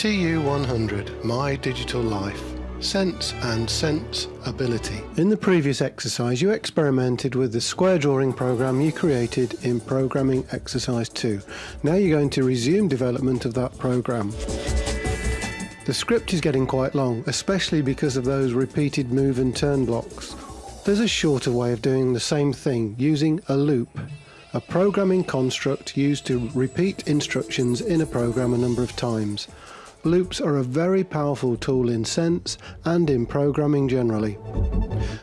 TU100 My Digital Life Sense and Sense Ability. In the previous exercise you experimented with the square drawing program you created in Programming Exercise 2. Now you're going to resume development of that program. The script is getting quite long, especially because of those repeated move and turn blocks. There's a shorter way of doing the same thing using a loop a programming construct used to repeat instructions in a program a number of times. Loops are a very powerful tool in Sense and in programming generally.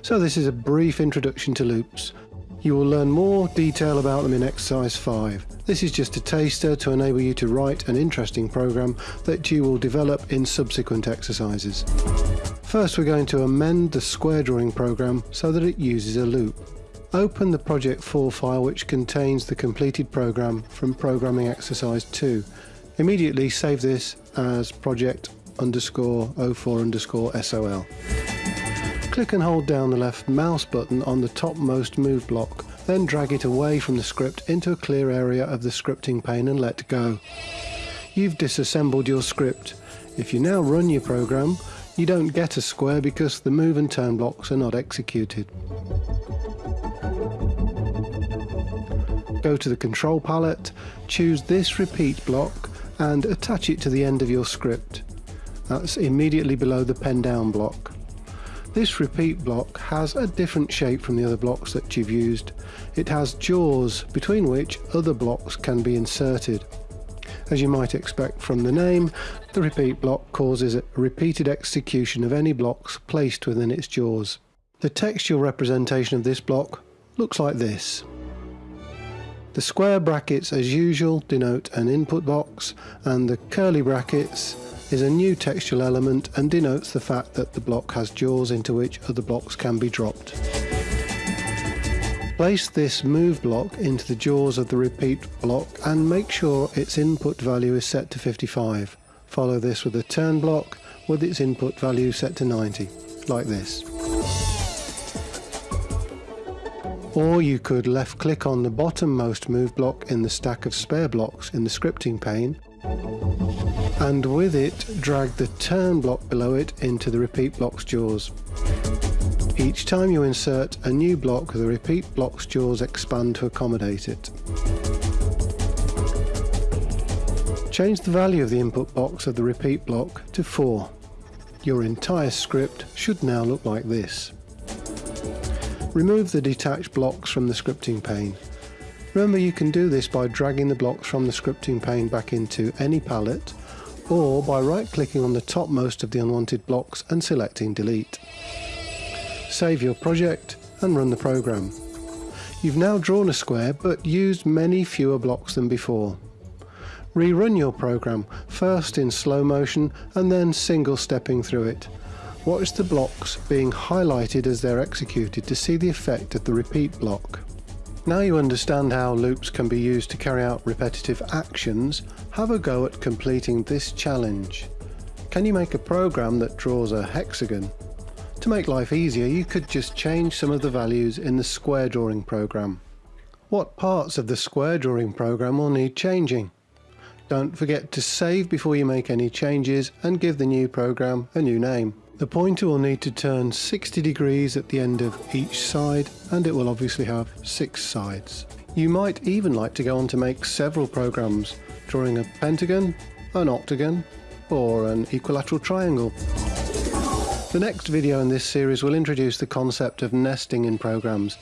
So this is a brief introduction to loops. You will learn more detail about them in exercise 5. This is just a taster to enable you to write an interesting program that you will develop in subsequent exercises. First we're going to amend the square drawing program so that it uses a loop. Open the Project 4 file which contains the completed program from Programming Exercise 2 Immediately save this as project underscore 04 underscore SOL. Click and hold down the left mouse button on the topmost move block, then drag it away from the script into a clear area of the scripting pane and let go. You've disassembled your script. If you now run your program, you don't get a square because the move and turn blocks are not executed. Go to the control palette, choose this repeat block and attach it to the end of your script. That's immediately below the pen down block. This repeat block has a different shape from the other blocks that you've used. It has jaws between which other blocks can be inserted. As you might expect from the name, the repeat block causes a repeated execution of any blocks placed within its jaws. The textual representation of this block looks like this. The square brackets as usual denote an input box and the curly brackets is a new textual element and denotes the fact that the block has jaws into which other blocks can be dropped. Place this move block into the jaws of the repeat block and make sure its input value is set to 55. Follow this with a turn block with its input value set to 90, like this. Or you could left click on the bottommost move block in the stack of spare blocks in the scripting pane and with it drag the turn block below it into the repeat block's jaws. Each time you insert a new block the repeat block's jaws expand to accommodate it. Change the value of the input box of the repeat block to 4. Your entire script should now look like this. Remove the detached blocks from the scripting pane. Remember you can do this by dragging the blocks from the scripting pane back into any palette or by right clicking on the topmost of the unwanted blocks and selecting delete. Save your project and run the program. You've now drawn a square but used many fewer blocks than before. Rerun your program, first in slow motion and then single stepping through it. Watch the blocks being highlighted as they're executed to see the effect of the repeat block. Now you understand how loops can be used to carry out repetitive actions, have a go at completing this challenge. Can you make a program that draws a hexagon? To make life easier you could just change some of the values in the square drawing program. What parts of the square drawing program will need changing? Don't forget to save before you make any changes and give the new program a new name. The pointer will need to turn 60 degrees at the end of each side and it will obviously have six sides. You might even like to go on to make several programs, drawing a pentagon, an octagon or an equilateral triangle. The next video in this series will introduce the concept of nesting in programs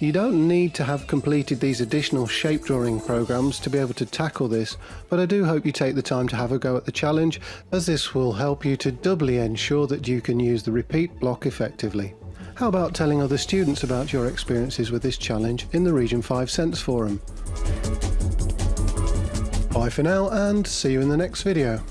you don't need to have completed these additional shape drawing programs to be able to tackle this, but I do hope you take the time to have a go at the challenge, as this will help you to doubly ensure that you can use the repeat block effectively. How about telling other students about your experiences with this challenge in the Region 5 Sense Forum? Bye for now and see you in the next video.